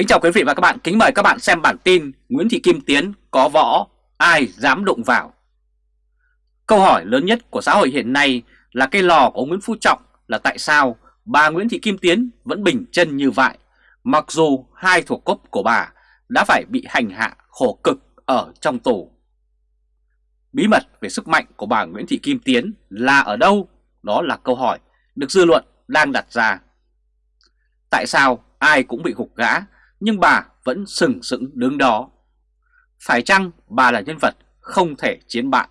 Kính chào quý vị và các bạn, kính mời các bạn xem bản tin Nguyễn Thị Kim Tiến có võ, ai dám đụng vào? Câu hỏi lớn nhất của xã hội hiện nay là cây lò của Nguyễn Phú Trọng là tại sao bà Nguyễn Thị Kim Tiến vẫn bình chân như vậy, mặc dù hai thuộc cấp của bà đã phải bị hành hạ khổ cực ở trong tù. Bí mật về sức mạnh của bà Nguyễn Thị Kim Tiến là ở đâu? Đó là câu hỏi được dư luận đang đặt ra. Tại sao ai cũng bị gục gã nhưng bà vẫn sừng sững đứng đó. Phải chăng bà là nhân vật không thể chiến bại?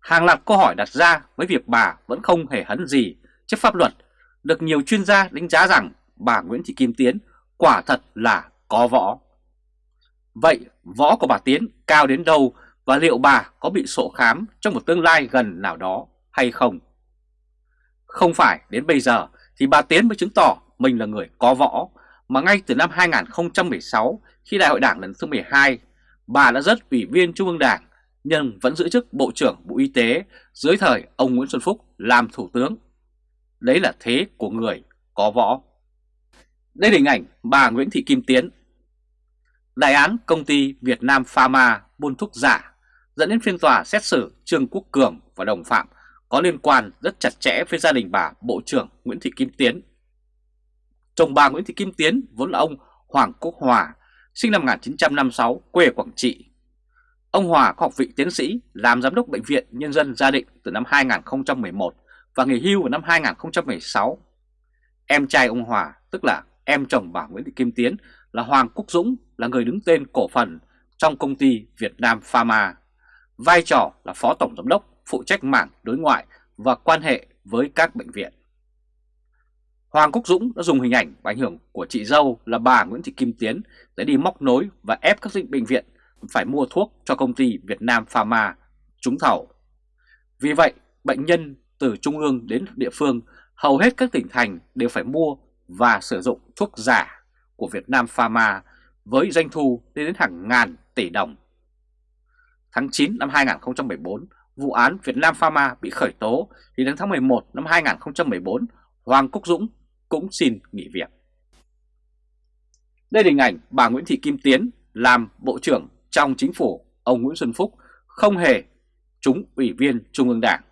Hàng loạt câu hỏi đặt ra với việc bà vẫn không hề hấn gì trước pháp luật, được nhiều chuyên gia đánh giá rằng bà Nguyễn Thị Kim Tiến quả thật là có võ. Vậy võ của bà Tiến cao đến đâu và liệu bà có bị sổ khám trong một tương lai gần nào đó hay không? Không phải đến bây giờ thì bà Tiến mới chứng tỏ mình là người có võ mà ngay từ năm 2016 khi Đại hội Đảng lần thứ 12, bà đã rất ủy viên Trung ương Đảng nhưng vẫn giữ chức Bộ trưởng Bộ Y tế dưới thời ông Nguyễn Xuân Phúc làm Thủ tướng. Đấy là thế của người có võ. Đây là hình ảnh bà Nguyễn Thị Kim Tiến. Đại án công ty Việt Nam Pharma buôn thuốc giả dẫn đến phiên tòa xét xử Trương Quốc Cường và đồng phạm có liên quan rất chặt chẽ với gia đình bà Bộ trưởng Nguyễn Thị Kim Tiến Chồng bà Nguyễn Thị Kim Tiến vốn là ông Hoàng Quốc Hòa, sinh năm 1956, quê Quảng Trị. Ông Hòa có học vị tiến sĩ, làm giám đốc Bệnh viện Nhân dân Gia Định từ năm 2011 và nghỉ hưu vào năm 2016. Em trai ông Hòa, tức là em chồng bà Nguyễn Thị Kim Tiến, là Hoàng Quốc Dũng, là người đứng tên cổ phần trong công ty Việt Nam Pharma. Vai trò là Phó Tổng Giám đốc phụ trách mảng đối ngoại và quan hệ với các bệnh viện. Hoàng Quốc Dũng đã dùng hình ảnh và ảnh hưởng của chị dâu là bà Nguyễn Thị Kim Tiến để đi móc nối và ép các dịch bệnh viện phải mua thuốc cho công ty Việt Nam Pharma trúng thầu. Vì vậy, bệnh nhân từ trung ương đến địa phương, hầu hết các tỉnh thành đều phải mua và sử dụng thuốc giả của Việt Nam Pharma với doanh thu lên đến hàng ngàn tỷ đồng. Tháng 9 năm 2014, vụ án Việt Nam Pharma bị khởi tố thì đến tháng 11 năm 2014, Hoàng Quốc Dũng cũng xin nghỉ việc. Đây là hình ảnh bà Nguyễn Thị Kim Tiến làm Bộ trưởng trong chính phủ, ông Nguyễn Xuân Phúc, không hề trúng ủy viên Trung ương Đảng.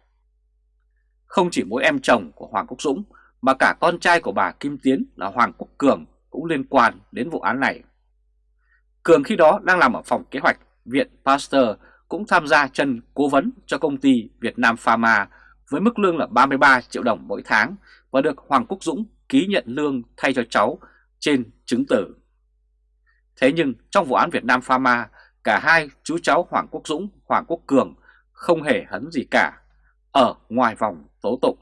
Không chỉ mỗi em chồng của Hoàng Quốc Dũng, mà cả con trai của bà Kim Tiến là Hoàng Quốc Cường cũng liên quan đến vụ án này. Cường khi đó đang làm ở phòng kế hoạch Viện Pasteur cũng tham gia chân cố vấn cho công ty Việt Nam Pharma với mức lương là 33 triệu đồng mỗi tháng và được Hoàng Quốc Dũng ký nhận lương thay cho cháu trên chứng tử. Thế nhưng trong vụ án Việt Nam Pharma, cả hai chú cháu Hoàng Quốc Dũng, Hoàng Quốc Cường không hề hấn gì cả ở ngoài vòng tố tụng.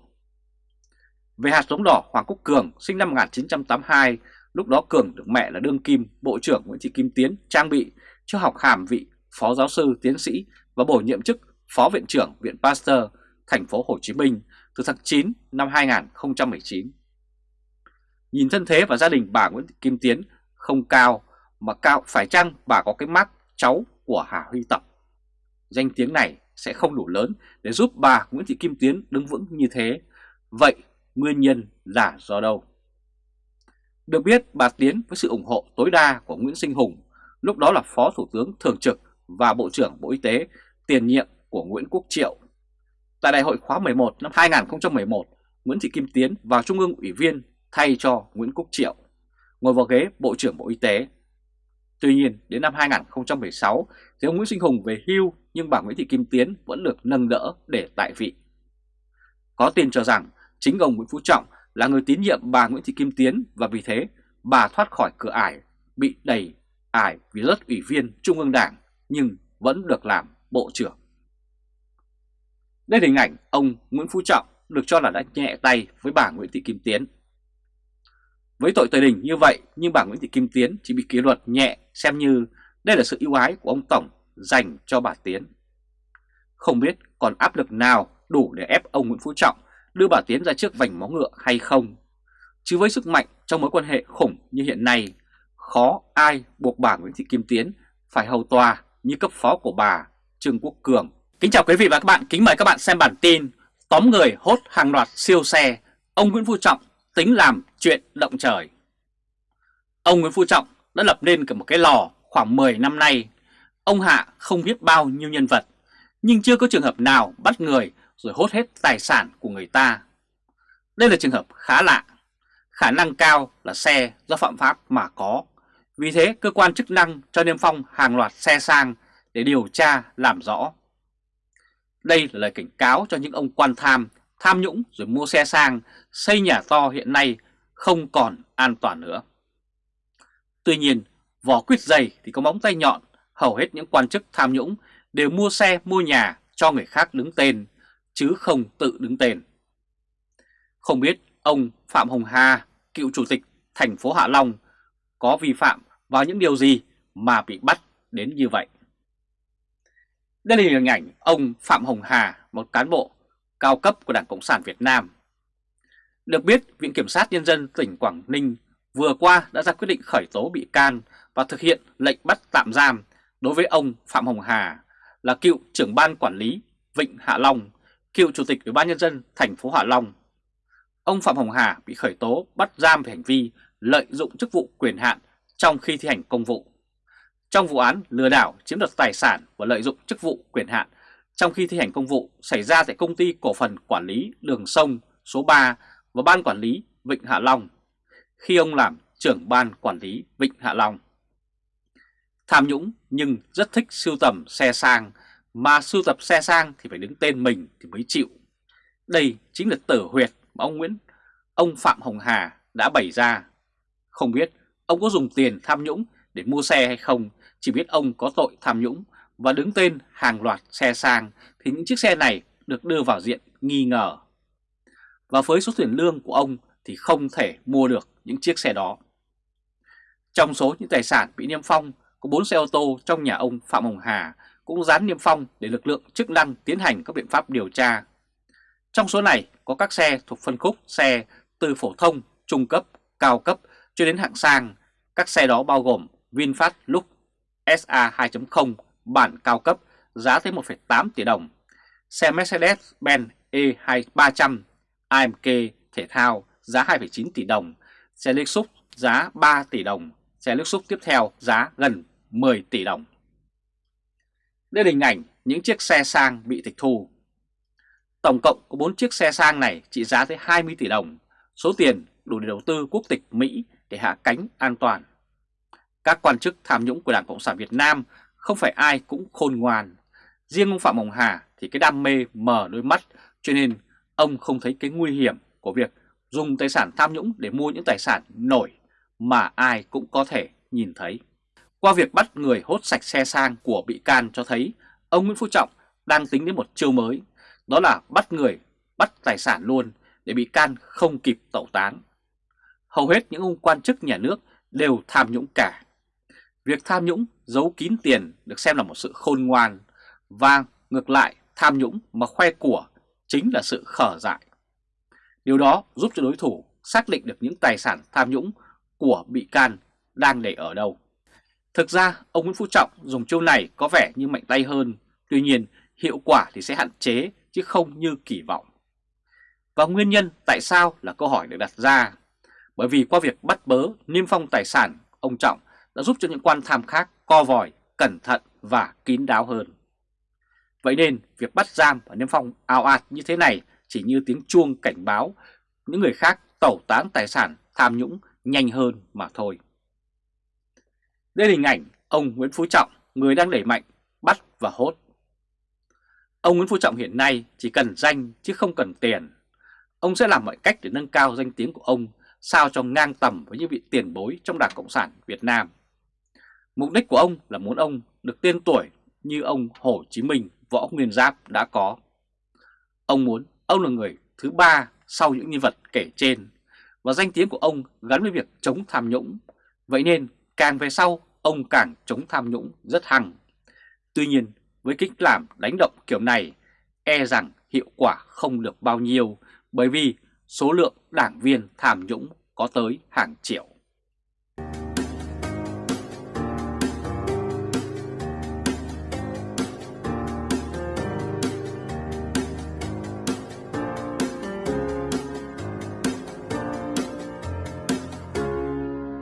Về hạt giống đỏ Hoàng Quốc Cường sinh năm 1982, lúc đó Cường được mẹ là đương kim Bộ trưởng Nguyễn Thị Kim Tiến trang bị cho học hàm vị Phó Giáo sư Tiến sĩ và bổ nhiệm chức Phó Viện trưởng Viện Pasteur thành phố Hồ Chí Minh từ tháng 9 năm 2019. Nhìn thân thế và gia đình bà Nguyễn Thị Kim Tiến không cao mà cao phải chăng bà có cái mắt cháu của Hà Huy Tập. Danh tiếng này sẽ không đủ lớn để giúp bà Nguyễn Thị Kim Tiến đứng vững như thế. Vậy nguyên nhân là do đâu? Được biết bà Tiến với sự ủng hộ tối đa của Nguyễn Sinh Hùng, lúc đó là Phó Thủ tướng Thường trực và Bộ trưởng Bộ Y tế tiền nhiệm của Nguyễn Quốc Triệu. Tại đại hội khóa 11 năm 2011, Nguyễn Thị Kim Tiến vào Trung ương Ủy viên thay cho Nguyễn Quốc Triệu, ngồi vào ghế Bộ trưởng Bộ Y tế. Tuy nhiên, đến năm 2016 thì ông Nguyễn Sinh Hùng về hưu nhưng bà Nguyễn Thị Kim Tiến vẫn được nâng đỡ để tại vị. Có tin cho rằng chính ông Nguyễn Phú Trọng là người tín nhiệm bà Nguyễn Thị Kim Tiến và vì thế bà thoát khỏi cửa ải, bị đầy ải vì rất ủy viên Trung ương Đảng nhưng vẫn được làm Bộ trưởng. Đây là hình ảnh ông Nguyễn Phú Trọng được cho là đã nhẹ tay với bà Nguyễn Thị Kim Tiến. Với tội tồi đình như vậy nhưng bà Nguyễn Thị Kim Tiến chỉ bị kỷ luật nhẹ xem như đây là sự ưu ái của ông Tổng dành cho bà Tiến. Không biết còn áp lực nào đủ để ép ông Nguyễn Phú Trọng đưa bà Tiến ra trước vành móng ngựa hay không. Chứ với sức mạnh trong mối quan hệ khủng như hiện nay, khó ai buộc bà Nguyễn Thị Kim Tiến phải hầu tòa như cấp phó của bà Trương Quốc Cường. Kính chào quý vị và các bạn, kính mời các bạn xem bản tin Tóm người hốt hàng loạt siêu xe, ông Nguyễn Phú Trọng tính làm chuyện động trời. Ông Nguyễn Phú Trọng đã lập nên cả một cái lò khoảng 10 năm nay. Ông hạ không biết bao nhiêu nhân vật, nhưng chưa có trường hợp nào bắt người rồi hốt hết tài sản của người ta. Đây là trường hợp khá lạ. Khả năng cao là xe do phạm pháp mà có. Vì thế cơ quan chức năng cho niêm phong hàng loạt xe sang để điều tra làm rõ. Đây là lời cảnh cáo cho những ông quan tham, tham nhũng rồi mua xe sang, xây nhà to hiện nay không còn an toàn nữa. Tuy nhiên, vỏ quyết dày thì có móng tay nhọn, hầu hết những quan chức tham nhũng đều mua xe mua nhà cho người khác đứng tên, chứ không tự đứng tên. Không biết ông Phạm Hồng Hà, cựu chủ tịch thành phố Hạ Long, có vi phạm vào những điều gì mà bị bắt đến như vậy. Đây là hình ảnh ông Phạm Hồng Hà, một cán bộ cao cấp của Đảng Cộng sản Việt Nam. Được biết, Viện Kiểm sát Nhân dân tỉnh Quảng Ninh vừa qua đã ra quyết định khởi tố bị can và thực hiện lệnh bắt tạm giam đối với ông Phạm Hồng Hà là cựu trưởng ban quản lý Vịnh Hạ Long, cựu chủ tịch Ủy ban nhân dân thành phố Hạ Long. Ông Phạm Hồng Hà bị khởi tố bắt giam về hành vi lợi dụng chức vụ quyền hạn trong khi thi hành công vụ. Trong vụ án lừa đảo chiếm đoạt tài sản và lợi dụng chức vụ quyền hạn trong khi thi hành công vụ xảy ra tại công ty cổ phần quản lý đường sông số 3 và ban quản lý Vịnh Hạ Long khi ông làm trưởng ban quản lý Vịnh Hạ Long. Tham nhũng nhưng rất thích sưu tầm xe sang, mà sưu tập xe sang thì phải đứng tên mình thì mới chịu. Đây chính là tử huyệt mà ông Nguyễn, ông Phạm Hồng Hà đã bày ra. Không biết ông có dùng tiền tham nhũng để mua xe hay không, chỉ biết ông có tội tham nhũng và đứng tên hàng loạt xe sang thì những chiếc xe này được đưa vào diện nghi ngờ. Và với số tiền lương của ông thì không thể mua được những chiếc xe đó. Trong số những tài sản bị niêm phong, có 4 xe ô tô trong nhà ông Phạm Hồng Hà cũng dán niêm phong để lực lượng chức năng tiến hành các biện pháp điều tra. Trong số này có các xe thuộc phân khúc xe từ phổ thông, trung cấp, cao cấp cho đến hạng sang. Các xe đó bao gồm VinFast Lux SA 2.0 bản cao cấp giá tới 1,8 tỷ đồng, xe Mercedes-Benz E300 AMK thể thao giá 2,9 tỷ đồng, xe Lexus giá 3 tỷ đồng, xe Lexus tiếp theo giá gần 10 tỷ đồng. Đây là hình ảnh những chiếc xe sang bị tịch thu. Tổng cộng có 4 chiếc xe sang này trị giá tới 20 tỷ đồng, số tiền đủ để đầu tư quốc tịch Mỹ để hạ cánh an toàn. Các quan chức tham nhũng của Đảng Cộng sản Việt Nam không phải ai cũng khôn ngoan. Riêng ông Phạm Hồng Hà thì cái đam mê mở đôi mắt cho nên ông không thấy cái nguy hiểm của việc dùng tài sản tham nhũng để mua những tài sản nổi mà ai cũng có thể nhìn thấy. Qua việc bắt người hốt sạch xe sang của bị can cho thấy ông Nguyễn Phú Trọng đang tính đến một chiêu mới, đó là bắt người, bắt tài sản luôn để bị can không kịp tẩu tán. Hầu hết những ông quan chức nhà nước đều tham nhũng cả. Việc tham nhũng giấu kín tiền được xem là một sự khôn ngoan và ngược lại tham nhũng mà khoe của chính là sự khở dại. Điều đó giúp cho đối thủ xác định được những tài sản tham nhũng của bị can đang để ở đâu. Thực ra, ông Nguyễn Phú Trọng dùng chiêu này có vẻ như mạnh tay hơn, tuy nhiên hiệu quả thì sẽ hạn chế chứ không như kỳ vọng. Và nguyên nhân tại sao là câu hỏi được đặt ra? Bởi vì qua việc bắt bớ, niêm phong tài sản, ông Trọng đã giúp cho những quan tham khác co vòi, cẩn thận và kín đáo hơn. Vậy nên việc bắt giam và niêm phong ao ạt như thế này chỉ như tiếng chuông cảnh báo những người khác tẩu tán tài sản tham nhũng nhanh hơn mà thôi. Đây là hình ảnh ông Nguyễn Phú Trọng, người đang đẩy mạnh bắt và hốt. Ông Nguyễn Phú Trọng hiện nay chỉ cần danh chứ không cần tiền. Ông sẽ làm mọi cách để nâng cao danh tiếng của ông sao cho ngang tầm với những vị tiền bối trong Đảng Cộng sản Việt Nam. Mục đích của ông là muốn ông được tên tuổi như ông Hồ Chí Minh, Võ Nguyên Giáp đã có. Ông muốn, ông là người thứ ba sau những nhân vật kể trên và danh tiếng của ông gắn với việc chống tham nhũng. Vậy nên, càng về sau, ông càng chống tham nhũng rất hăng. Tuy nhiên, với kích làm đánh động kiểu này e rằng hiệu quả không được bao nhiêu, bởi vì số lượng đảng viên tham nhũng có tới hàng triệu.